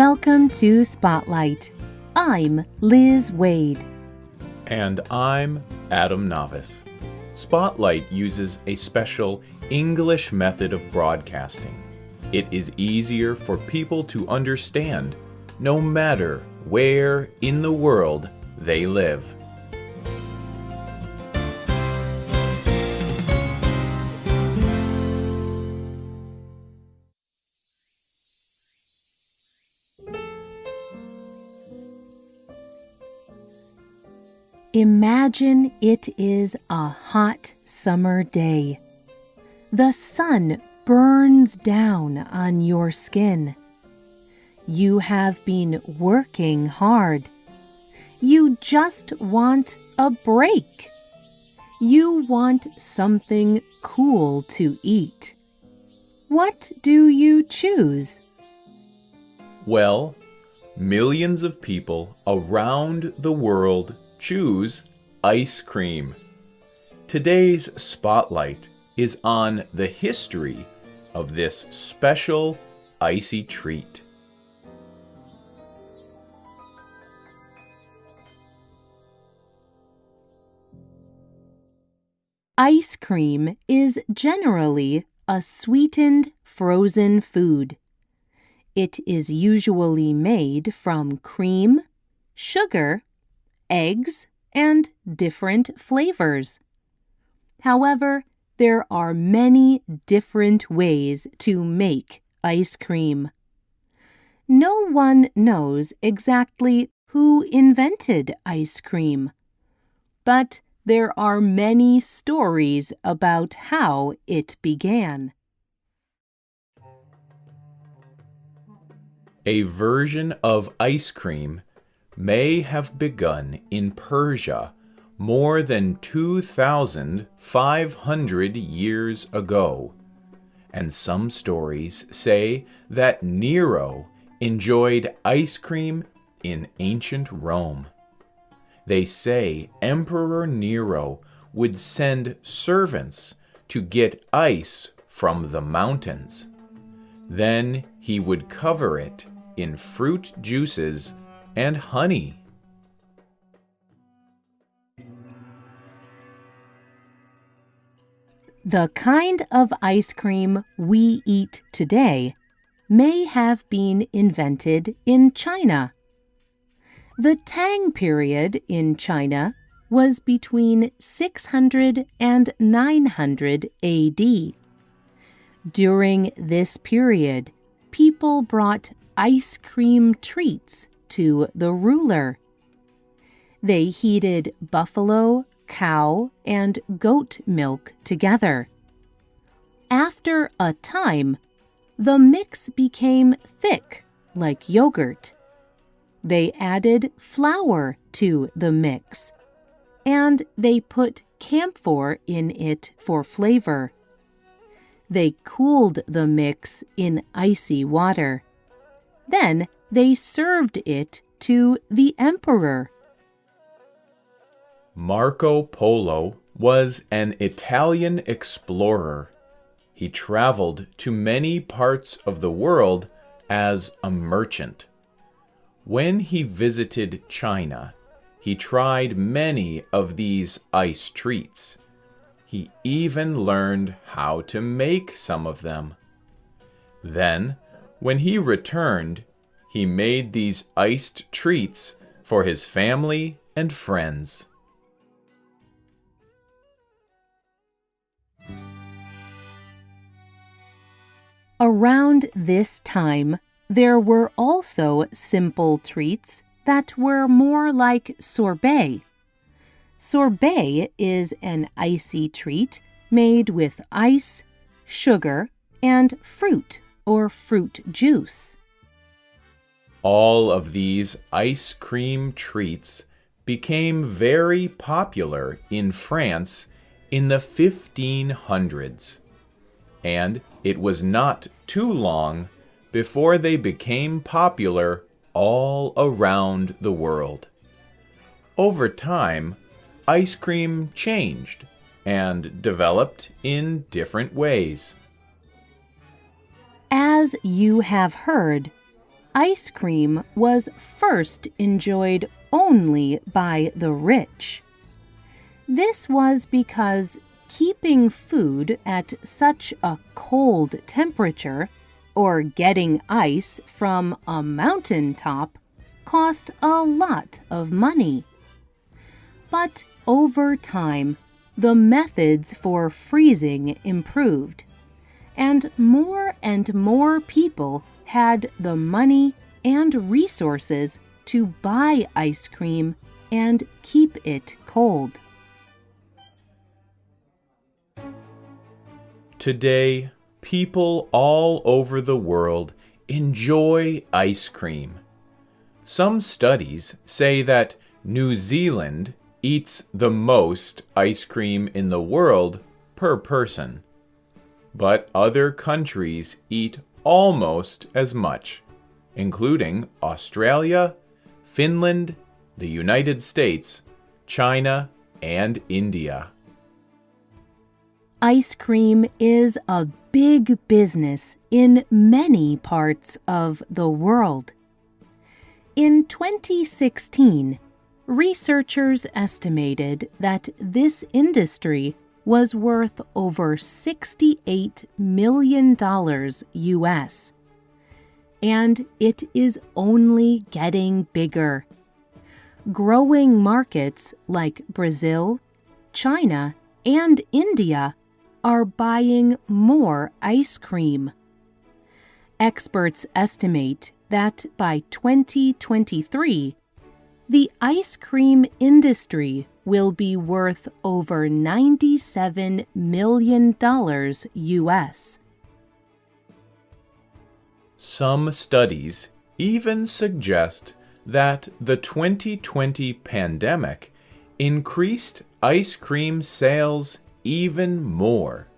Welcome to Spotlight. I'm Liz Waid. And I'm Adam Navis. Spotlight uses a special English method of broadcasting. It is easier for people to understand no matter where in the world they live. Imagine it is a hot summer day. The sun burns down on your skin. You have been working hard. You just want a break. You want something cool to eat. What do you choose? Well, millions of people around the world choose ice cream. Today's spotlight is on the history of this special icy treat. Ice cream is generally a sweetened frozen food. It is usually made from cream, sugar, eggs, and different flavors. However, there are many different ways to make ice cream. No one knows exactly who invented ice cream, but there are many stories about how it began. A version of ice cream may have begun in Persia more than 2,500 years ago. And some stories say that Nero enjoyed ice cream in ancient Rome. They say Emperor Nero would send servants to get ice from the mountains. Then he would cover it in fruit juices and honey. The kind of ice cream we eat today may have been invented in China. The Tang period in China was between 600 and 900 AD. During this period, people brought ice cream treats to the ruler. They heated buffalo, cow, and goat milk together. After a time, the mix became thick, like yogurt. They added flour to the mix, and they put camphor in it for flavor. They cooled the mix in icy water. Then they served it to the emperor. Marco Polo was an Italian explorer. He traveled to many parts of the world as a merchant. When he visited China, he tried many of these ice treats. He even learned how to make some of them. Then, when he returned, he made these iced treats for his family and friends. Around this time, there were also simple treats that were more like sorbet. Sorbet is an icy treat made with ice, sugar, and fruit or fruit juice. All of these ice cream treats became very popular in France in the 1500s and it was not too long before they became popular all around the world. Over time, ice cream changed and developed in different ways. As you have heard, ice cream was first enjoyed only by the rich. This was because keeping food at such a cold temperature or getting ice from a mountain top cost a lot of money. But over time, the methods for freezing improved, and more and more people had the money and resources to buy ice cream and keep it cold. Today, people all over the world enjoy ice cream. Some studies say that New Zealand eats the most ice cream in the world per person. But other countries eat almost as much, including Australia, Finland, the United States, China, and India. Ice cream is a big business in many parts of the world. In 2016, researchers estimated that this industry was worth over $68 million US. And it is only getting bigger. Growing markets like Brazil, China, and India are buying more ice cream. Experts estimate that by 2023, the ice cream industry will be worth over $97 million US. Some studies even suggest that the 2020 pandemic increased ice cream sales even more.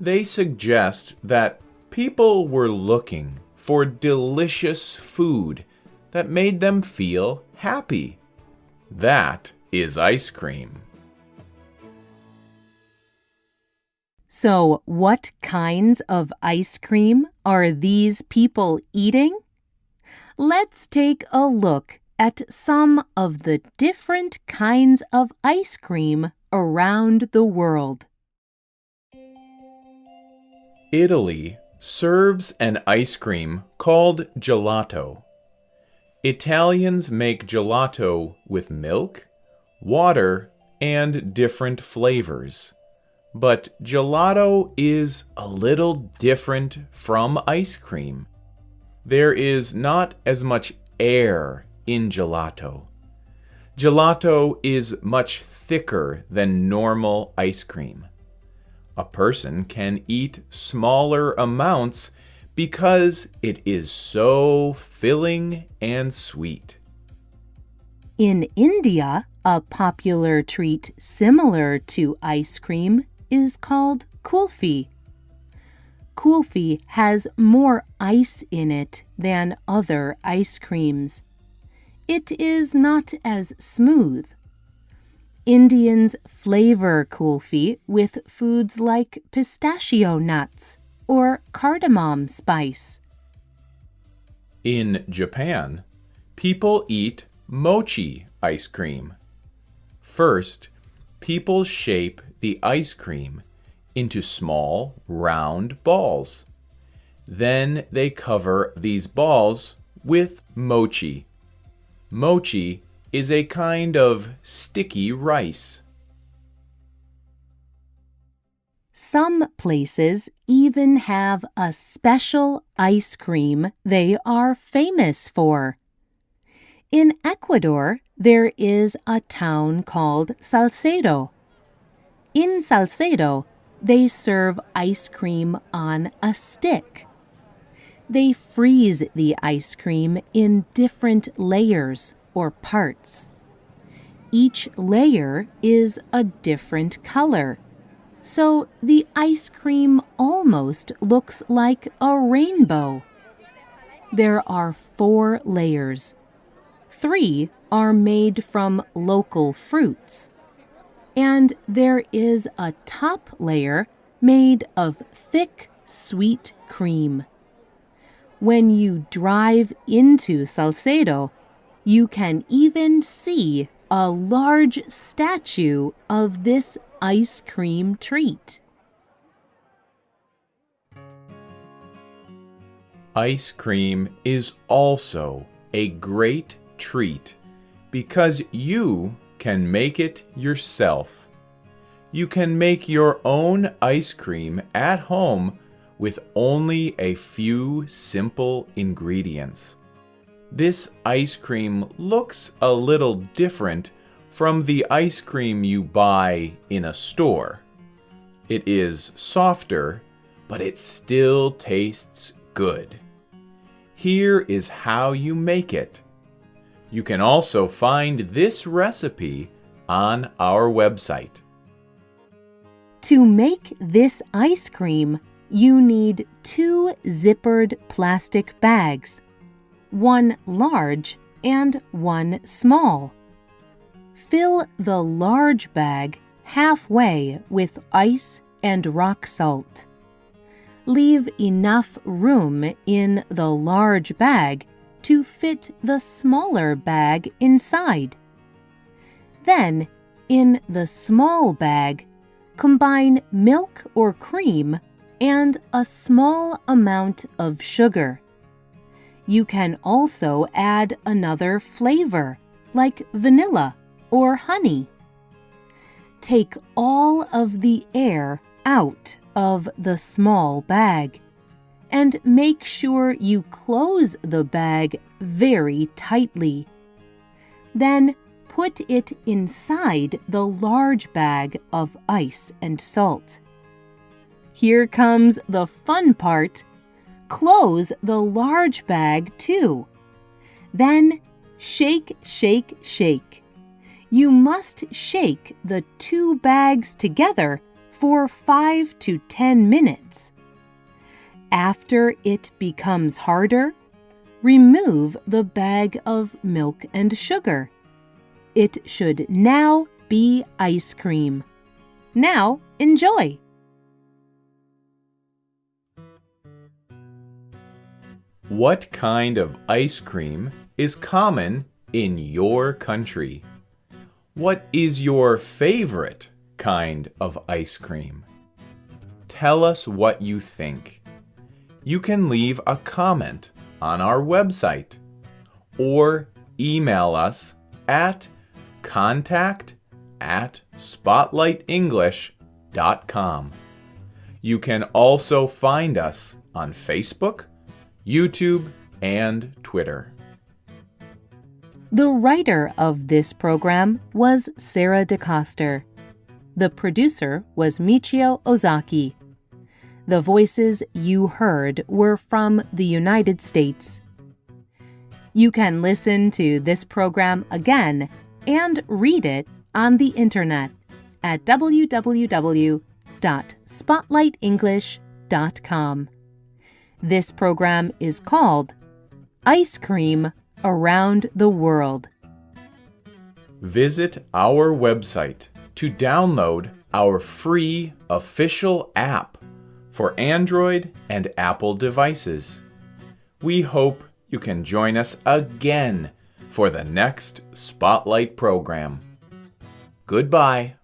They suggest that people were looking for delicious food that made them feel happy. That is ice cream. So, what kinds of ice cream are these people eating? Let's take a look at some of the different kinds of ice cream around the world. Italy serves an ice cream called gelato. Italians make gelato with milk, water, and different flavors. But gelato is a little different from ice cream. There is not as much air in gelato. Gelato is much thicker than normal ice cream. A person can eat smaller amounts because it is so filling and sweet. In India, a popular treat similar to ice cream is called kulfi. Kulfi has more ice in it than other ice creams. It is not as smooth Indians flavor kulfi with foods like pistachio nuts or cardamom spice. In Japan, people eat mochi ice cream. First, people shape the ice cream into small, round balls. Then they cover these balls with mochi. Mochi is a kind of sticky rice. Some places even have a special ice cream they are famous for. In Ecuador, there is a town called Salcedo. In Salcedo, they serve ice cream on a stick. They freeze the ice cream in different layers or parts. Each layer is a different color. So the ice cream almost looks like a rainbow. There are four layers. Three are made from local fruits. And there is a top layer made of thick, sweet cream. When you drive into Salcedo, you can even see a large statue of this ice cream treat. Ice cream is also a great treat because you can make it yourself. You can make your own ice cream at home with only a few simple ingredients. This ice cream looks a little different from the ice cream you buy in a store. It is softer, but it still tastes good. Here is how you make it. You can also find this recipe on our website. To make this ice cream, you need two zippered plastic bags, one large and one small. Fill the large bag halfway with ice and rock salt. Leave enough room in the large bag to fit the smaller bag inside. Then, in the small bag, combine milk or cream and a small amount of sugar. You can also add another flavor, like vanilla or honey. Take all of the air out of the small bag and make sure you close the bag very tightly. Then put it inside the large bag of ice and salt. Here comes the fun part. Close the large bag too. Then shake, shake, shake. You must shake the two bags together for 5 to 10 minutes. After it becomes harder, remove the bag of milk and sugar. It should now be ice cream. Now enjoy! What kind of ice cream is common in your country? What is your favorite kind of ice cream? Tell us what you think you can leave a comment on our website or email us at contact at spotlightenglish.com. You can also find us on Facebook, YouTube, and Twitter. The writer of this program was Sarah DeCoster. The producer was Michio Ozaki. The voices you heard were from the United States. You can listen to this program again and read it on the internet at www.spotlightenglish.com. This program is called Ice Cream Around the World. Visit our website to download our free official app for Android and Apple devices. We hope you can join us again for the next Spotlight program. Goodbye.